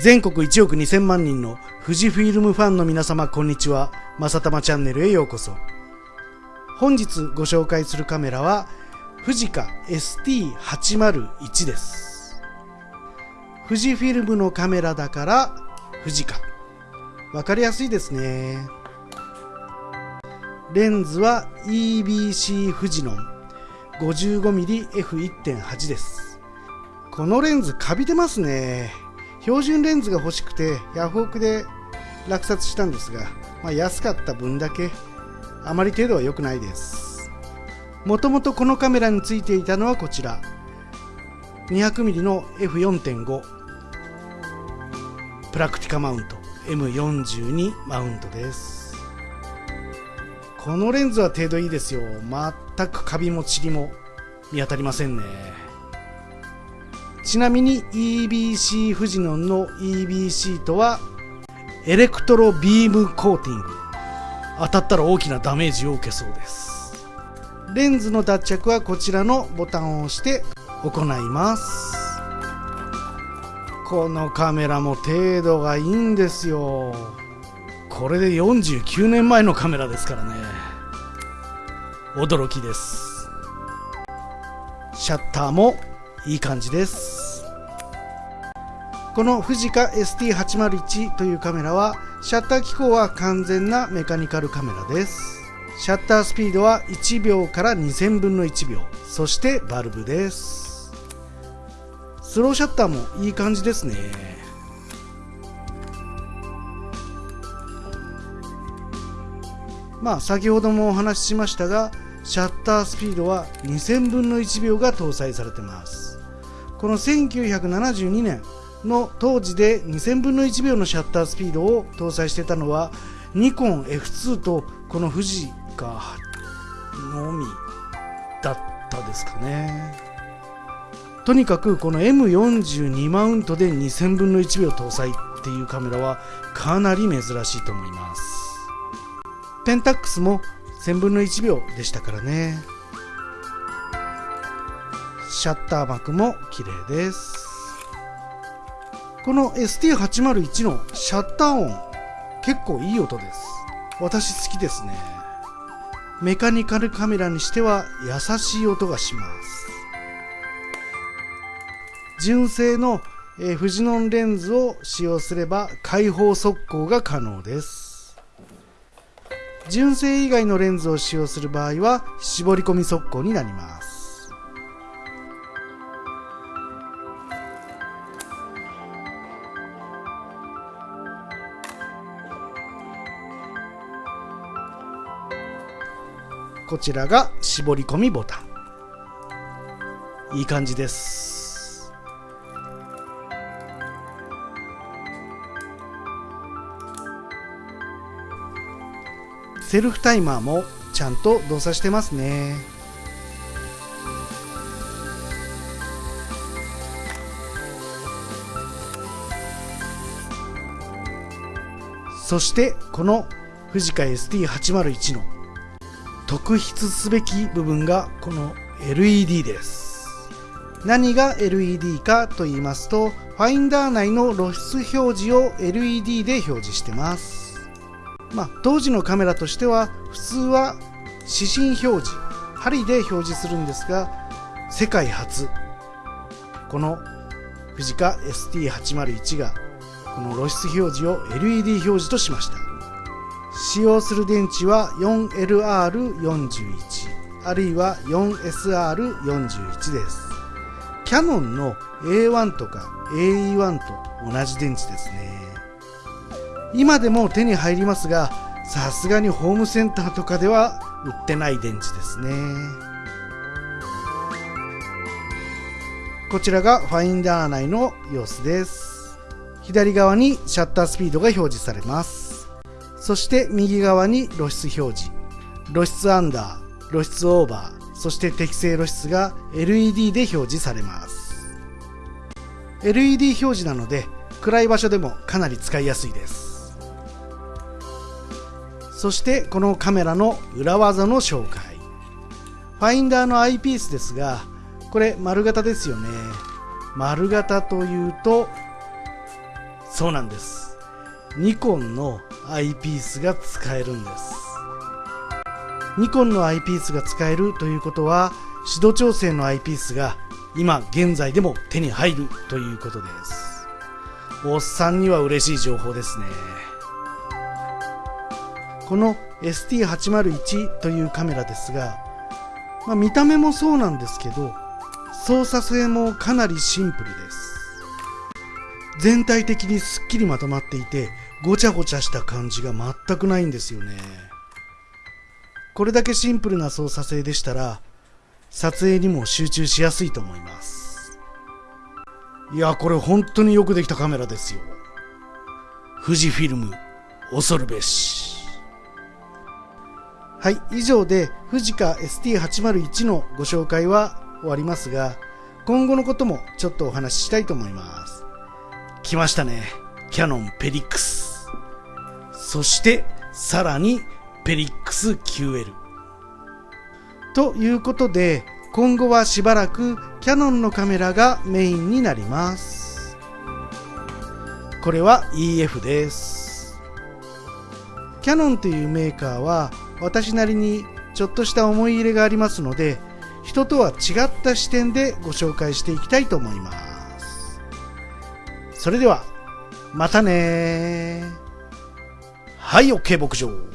全国1億2000万人の富士フィルムファンの皆様こんにちは。まさたまチャンネルへようこそ。本日ご紹介するカメラは富士カ ST801 です。富士フィルムのカメラだから富士カ。わかりやすいですね。レンズは EBC 富士ノン 55mmF1.8 です。このレンズカビてますね。標準レンズが欲しくてヤフオクで落札したんですが、まあ、安かった分だけあまり程度は良くないです。もともとこのカメラについていたのはこちら。200mm の F4.5 プラクティカマウント。M42 マウントです。このレンズは程度いいですよ。全くカビもチリも見当たりませんね。ちなみに EBC フジノンの EBC とはエレクトロビームコーティング。当たったら大きなダメージを受けそうです。レンズの脱着はこちらのボタンを押して行います。このカメラも程度がいいんですよ。これで49年前のカメラですからね。驚きです。シャッターもいい感じです。この富士カ ST801 というカメラはシャッター機構は完全なメカニカルカメラです。シャッタースピードは1秒から2000分の1秒そしてバルブです。スローシャッターもいい感じですね。まあ先ほどもお話ししましたがシャッタースピードは2000分の1秒が搭載されてます。この1972年の当時で2000分の1秒のシャッタースピードを搭載してたのはニコン F2 とこの富士がのみだったですかね。とにかくこの M42 マウントで2000分の1秒搭載っていうカメラはかなり珍しいと思います。ペンタックスも1000分の1秒でしたからね。シャッター幕も綺麗です。この ST801 のシャッター音結構いい音です。私好きですね。メカニカルカメラにしては優しい音がします。純正の、フジノンレンズを使用すれば開放速攻が可能です。純正以外のレンズを使用する場合は絞り込み速攻になります。こちらが絞り込みボタン。いい感じです。セルフタイマーもちゃんと動作してますね。そしてこの富士カ ST801 の特筆すべき部分がこの LED です。何が LED かと言いますとファインダー内の露出表示を LED で表示してます。まあ当時のカメラとしては普通は指針表示針で表示するんですが世界初。この富士カ ST801 がこの露出表示を LED 表示としました。使用する電池は 4LR41 あるいは 4SR41 です。キヤノンの A1 とか AE1 と同じ電池ですね。今でも手に入りますがさすがにホームセンターとかでは売ってない電池ですね。こちらがファインダー内の様子です。左側にシャッタースピードが表示されます。そして右側に露出表示。露出アンダー露出オーバーそして適正露出が LED で表示されます。LED 表示なので暗い場所でもかなり使いやすいです。そしてこのカメラの裏技の紹介。ファインダーのアイピースですがこれ丸型ですよね。丸型というとそうなんです。ニコンのアイピースが使えるんです。ニコンのアイピースが使えるということは指導調整のアイピースが今現在でも手に入るということです。おっさんには嬉しい情報ですね。この ST801 というカメラですが、まあ、見た目もそうなんですけど操作性もかなりシンプルです。全体的にすっきりまとまっていてごちゃごちゃした感じが全くないんですよね。これだけシンプルな操作性でしたら撮影にも集中しやすいと思います。いやこれ本当によくできたカメラですよ。富士フィルム恐るべし。はい以上で富士カ ST801 のご紹介は終わりますが今後のこともちょっとお話ししたいと思います。来ましたねキャノンペリックス。そしてさらにペリックス QL ということで今後はしばらくキヤノンのカメラがメインになります。これは EF です。キヤノンというメーカーは私なりにちょっとした思い入れがありますので人とは違った視点でご紹介していきたいと思います。それではまたねはい OK 牧場。